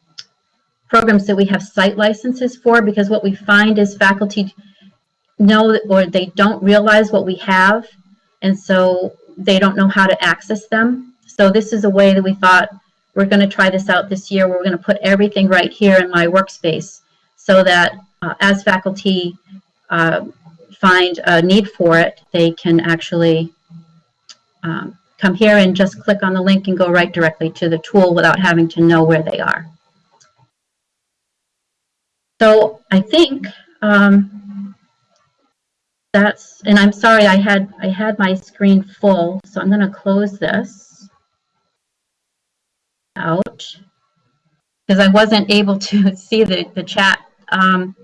programs that we have site licenses for because what we find is faculty know or they don't realize what we have and so they don't know how to access them. So this is a way that we thought we're going to try this out this year. We're going to put everything right here in my workspace so that uh, as faculty uh, find a need for it, they can actually um, come here and just click on the link and go right directly to the tool without having to know where they are. So I think um, that's, and I'm sorry, I had I had my screen full, so I'm going to close this out because I wasn't able to *laughs* see the, the chat. Um,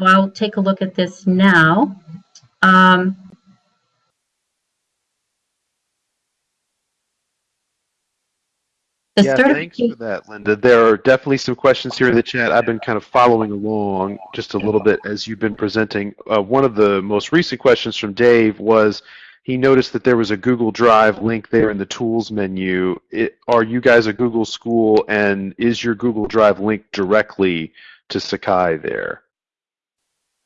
I'll take a look at this now. Um, The yeah, thanks for that, Linda. There are definitely some questions here in the chat. I've been kind of following along just a little bit as you've been presenting. Uh, one of the most recent questions from Dave was he noticed that there was a Google Drive link there in the tools menu. It, are you guys a Google school, and is your Google Drive linked directly to Sakai there?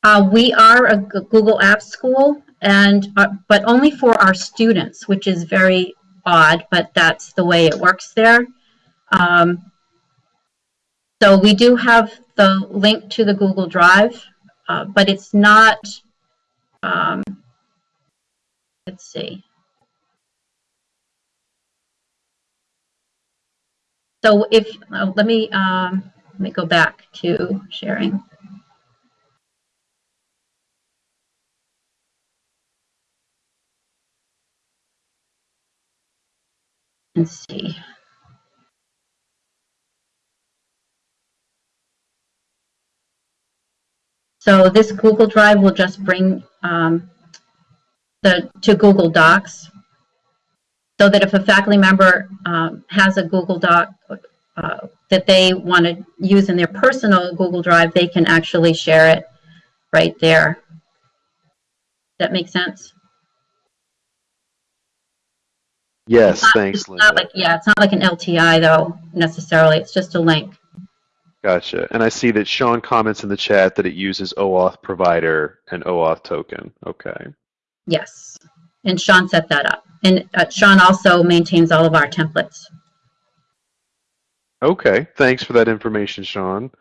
Uh, we are a Google Apps school, and uh, but only for our students, which is very odd, but that's the way it works there. Um, so we do have the link to the Google Drive, uh, but it's not, um, let's see. So if, uh, let me, um, let me go back to sharing. Let's see. So this Google Drive will just bring um, the to Google Docs so that if a faculty member um, has a Google Doc uh, that they want to use in their personal Google Drive, they can actually share it right there. That makes sense? Yes, not- thanks, It's not Linda. like, yeah, it's not like an LTI though, necessarily. It's just a link. Gotcha. And I see that Sean comments in the chat that it uses OAuth provider and OAuth token. Okay. Yes. And Sean set that up. And uh, Sean also maintains all of our templates. Okay. Thanks for that information, Sean.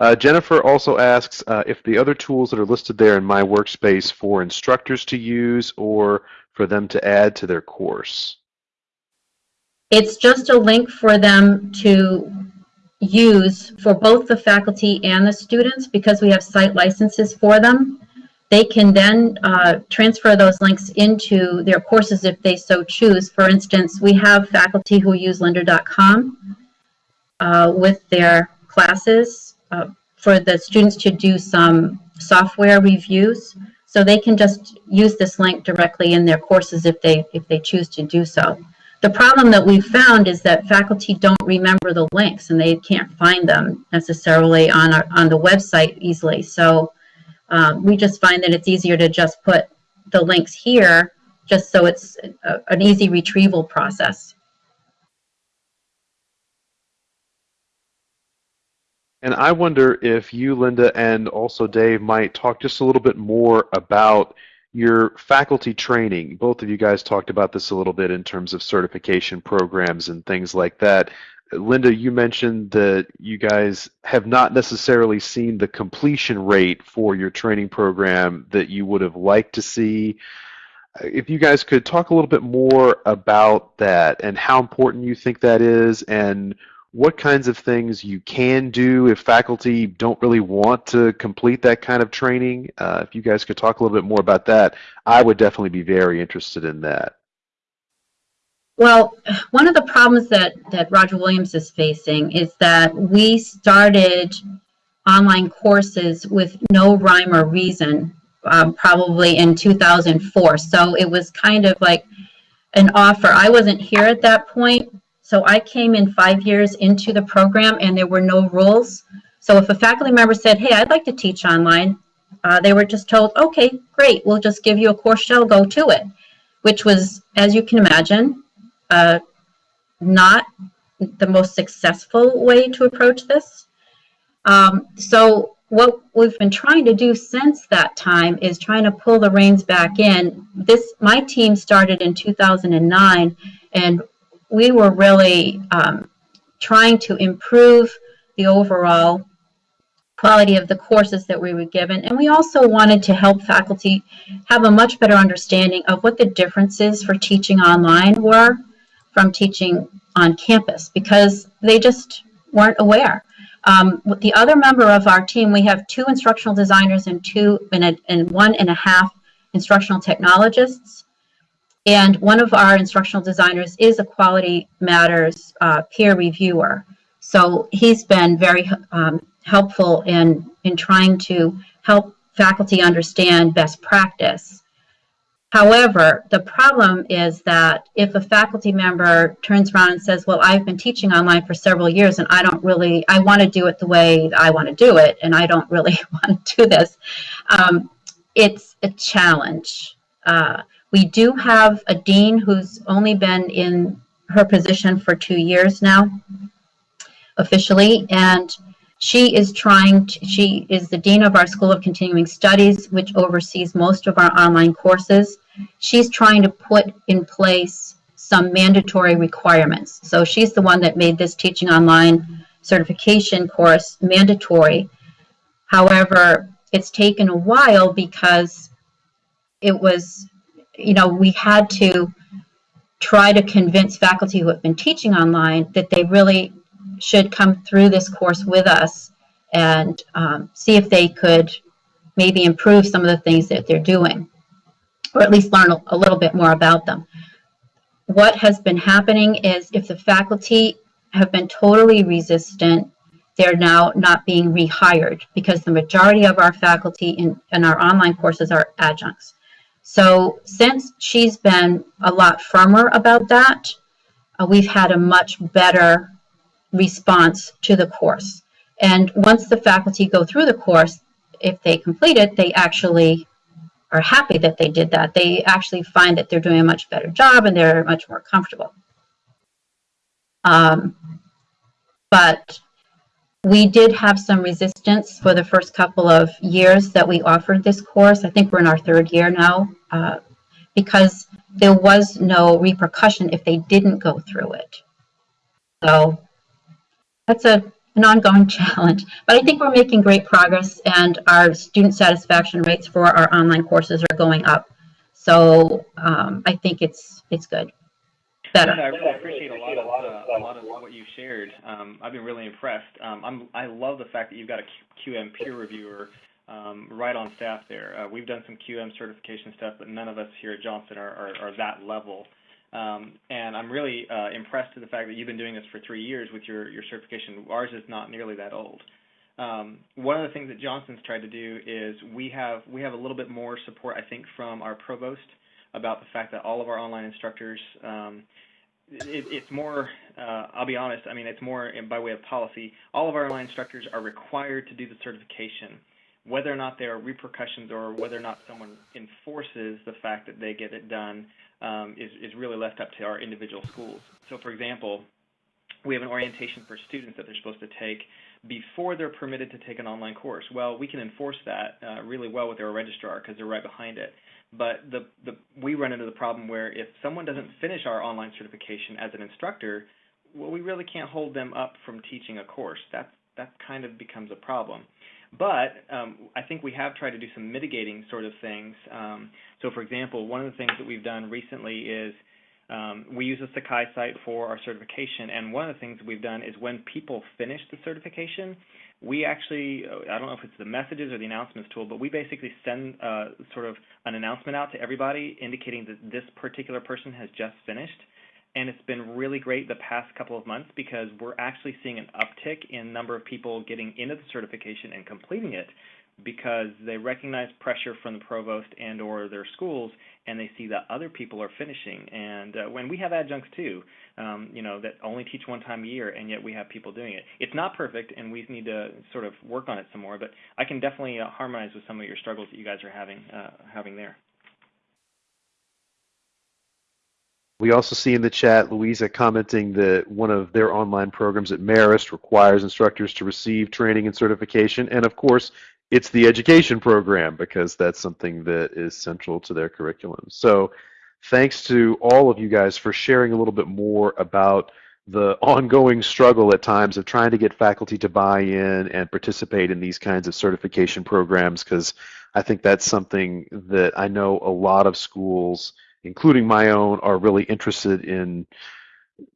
Uh, Jennifer also asks uh, if the other tools that are listed there in my workspace for instructors to use or for them to add to their course. It's just a link for them to use for both the faculty and the students because we have site licenses for them. They can then uh, transfer those links into their courses if they so choose. For instance, we have faculty who use lynda.com uh, with their classes uh, for the students to do some software reviews. So they can just use this link directly in their courses if they if they choose to do so. The problem that we've found is that faculty don't remember the links and they can't find them necessarily on our, on the website easily. So um, we just find that it's easier to just put the links here just so it's a, an easy retrieval process. And I wonder if you, Linda, and also Dave might talk just a little bit more about your faculty training. Both of you guys talked about this a little bit in terms of certification programs and things like that. Linda, you mentioned that you guys have not necessarily seen the completion rate for your training program that you would have liked to see. If you guys could talk a little bit more about that and how important you think that is and what kinds of things you can do if faculty don't really want to complete that kind of training. Uh, if you guys could talk a little bit more about that, I would definitely be very interested in that. Well, one of the problems that, that Roger Williams is facing is that we started online courses with no rhyme or reason, um, probably in 2004. So it was kind of like an offer. I wasn't here at that point, so I came in five years into the program and there were no rules. So if a faculty member said, hey, I'd like to teach online, uh, they were just told, okay, great, we'll just give you a course shell, go to it, which was, as you can imagine, uh, not the most successful way to approach this. Um, so what we've been trying to do since that time is trying to pull the reins back in. This my team started in 2009, and we were really um, trying to improve the overall quality of the courses that we were given. And we also wanted to help faculty have a much better understanding of what the differences for teaching online were from teaching on campus because they just weren't aware. Um, the other member of our team, we have two instructional designers and two and, a, and one and a half instructional technologists. And one of our instructional designers is a Quality Matters uh, peer reviewer. So he's been very um, helpful in, in trying to help faculty understand best practice. However, the problem is that if a faculty member turns around and says, well, I've been teaching online for several years and I don't really, I want to do it the way I want to do it and I don't really *laughs* want to do this, um, it's a challenge. Uh, we do have a dean who's only been in her position for two years now, officially, and she is trying to, she is the dean of our School of Continuing Studies, which oversees most of our online courses. She's trying to put in place some mandatory requirements. So she's the one that made this teaching online certification course mandatory. However, it's taken a while because it was, you know, we had to try to convince faculty who have been teaching online that they really should come through this course with us and um, see if they could maybe improve some of the things that they're doing, or at least learn a, little bit more about them. What has been happening is if the faculty have been totally resistant, they're now not being rehired because the majority of our faculty in, in our online courses are adjuncts. So since she's been a lot firmer about that, uh, we've had a much better response to the course. And once the faculty go through the course, if they complete it, they actually are happy that they did that. They actually find that they're doing a much better job and they're much more comfortable. Um, but we did have some resistance for the first couple of years that we offered this course. I think we're in our third year now uh, because there was no repercussion if they didn't go through it. So that's a, an ongoing *laughs* challenge. But I think we're making great progress and our student satisfaction rates for our online courses are going up. So um, I think it's it's good. Better. I really appreciate a lot of uh, a lot of what you shared. Um, I've been really impressed. Um, I'm I love the fact that you've got a QM peer reviewer um, right on staff there. Uh, we've done some QM certification stuff, but none of us here at Johnson are, are, are that level. Um, and I'm really uh, impressed to the fact that you've been doing this for three years with your, your certification. Ours is not nearly that old. Um, one of the things that Johnson's tried to do is we have we have a little bit more support, I think, from our provost about the fact that all of our online instructors, um, it, it's more, uh, I'll be honest, I mean, it's more by way of policy. All of our online instructors are required to do the certification. Whether or not there are repercussions or whether or not someone enforces the fact that they get it done um, is, is really left up to our individual schools. So, for example, we have an orientation for students that they're supposed to take before they're permitted to take an online course. Well, we can enforce that uh, really well with our registrar because they're right behind it. But the, the, we run into the problem where if someone doesn't finish our online certification as an instructor, well, we really can't hold them up from teaching a course. That, that kind of becomes a problem. But um, I think we have tried to do some mitigating sort of things. Um, so, for example, one of the things that we've done recently is um, we use a Sakai site for our certification, and one of the things we've done is when people finish the certification, we actually, I don't know if it's the messages or the announcements tool, but we basically send uh, sort of an announcement out to everybody indicating that this particular person has just finished. And it's been really great the past couple of months because we're actually seeing an uptick in number of people getting into the certification and completing it because they recognize pressure from the provost and or their schools and they see that other people are finishing. And uh, when we have adjuncts too um, you know that only teach one time a year and yet we have people doing it. It's not perfect and we need to sort of work on it some more but i can definitely uh, harmonize with some of your struggles that you guys are having uh, having there We also see in the chat Louisa commenting that one of their online programs at Marist requires instructors to receive training and certification. And of course, it's the education program because that's something that is central to their curriculum. So thanks to all of you guys for sharing a little bit more about the ongoing struggle at times of trying to get faculty to buy in and participate in these kinds of certification programs because I think that's something that I know a lot of schools, including my own, are really interested in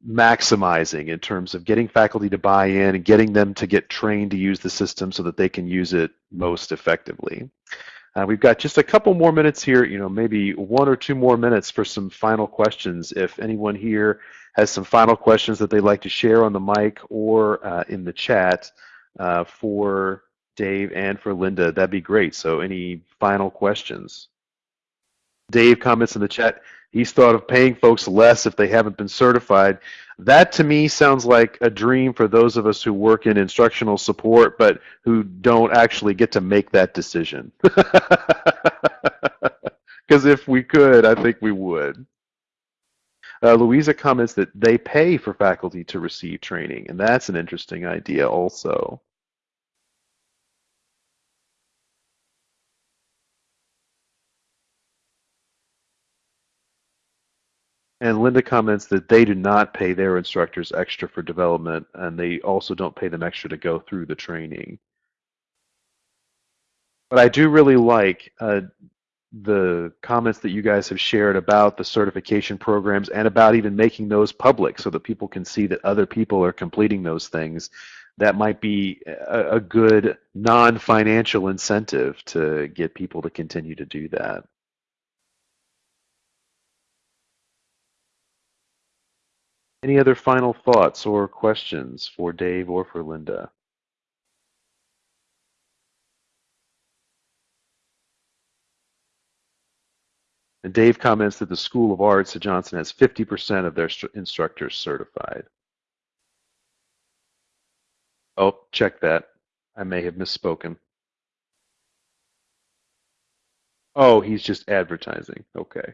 maximizing in terms of getting faculty to buy in and getting them to get trained to use the system so that they can use it most effectively. Uh, we've got just a couple more minutes here, you know, maybe one or two more minutes for some final questions. If anyone here has some final questions that they'd like to share on the mic or uh, in the chat uh, for Dave and for Linda, that'd be great. So any final questions? Dave comments in the chat, He's thought of paying folks less if they haven't been certified. That to me sounds like a dream for those of us who work in instructional support but who don't actually get to make that decision. *laughs* Because if we could, I think we would. Uh, Louisa comments that they pay for faculty to receive training, and that's an interesting idea also. And Linda comments that they do not pay their instructors extra for development, and they also don't pay them extra to go through the training. But I do really like uh, the comments that you guys have shared about the certification programs and about even making those public so that people can see that other people are completing those things. That might be a, a good non-financial incentive to get people to continue to do that. Any other final thoughts or questions for Dave or for Linda? And Dave comments that the School of Arts at Johnson has 50% of their instructors certified. Oh, check that. I may have misspoken. Oh, he's just advertising. Okay.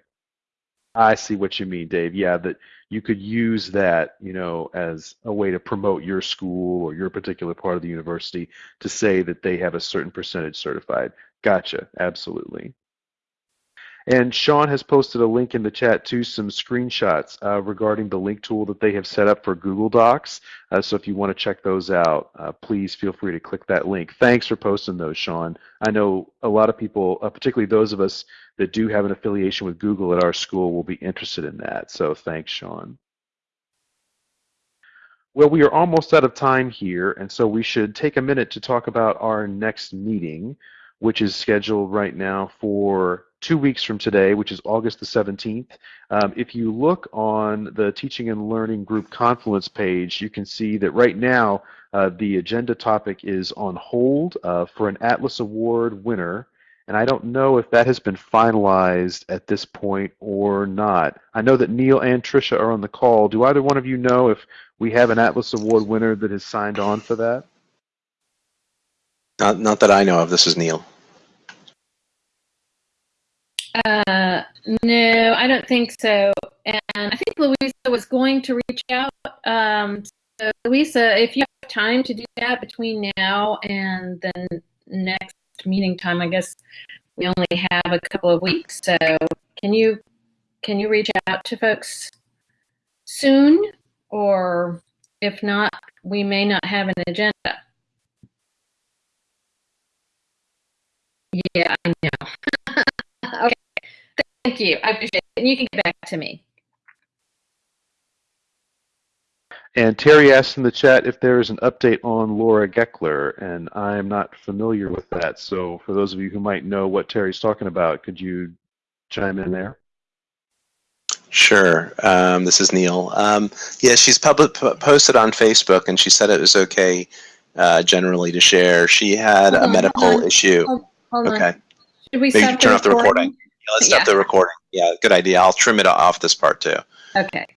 I see what you mean, Dave. Yeah, that you could use that, you know, as a way to promote your school or your particular part of the university to say that they have a certain percentage certified. Gotcha. Absolutely. And Sean has posted a link in the chat to some screenshots uh, regarding the link tool that they have set up for Google Docs. Uh, so if you want to check those out, uh, please feel free to click that link. Thanks for posting those, Sean. I know a lot of people, uh, particularly those of us that do have an affiliation with Google at our school, will be interested in that. So thanks, Sean. Well, we are almost out of time here, and so we should take a minute to talk about our next meeting, which is scheduled right now for two weeks from today, which is August the 17th. Um, if you look on the Teaching and Learning Group Confluence page, you can see that right now uh, the agenda topic is on hold uh, for an Atlas Award winner. And I don't know if that has been finalized at this point or not. I know that Neil and Tricia are on the call. Do either one of you know if we have an Atlas Award winner that has signed on for that? Not, not that I know of. This is Neil. Uh, no, I don't think so. And I think Louisa was going to reach out. Um, so Louisa, if you have time to do that between now and the next meeting time, I guess we only have a couple of weeks. So can you can you reach out to folks soon, or if not, we may not have an agenda. Yeah, I know. *laughs* okay. Thank you. I appreciate it. And you can get back to me. And Terry asked in the chat if there is an update on Laura Gekeler, and I'm not familiar with that. So for those of you who might know what Terry's talking about, could you chime in there? Sure. Um, this is Neil. Um, yeah, she's public posted on Facebook, and she said it was okay uh, generally to share. She had a medical hold on. issue. Hold, hold on. Okay. Should we stop turn off the recording. Yeah, let's stop Yeah. the recording. Yeah, good idea. I'll trim it off this part too. Okay.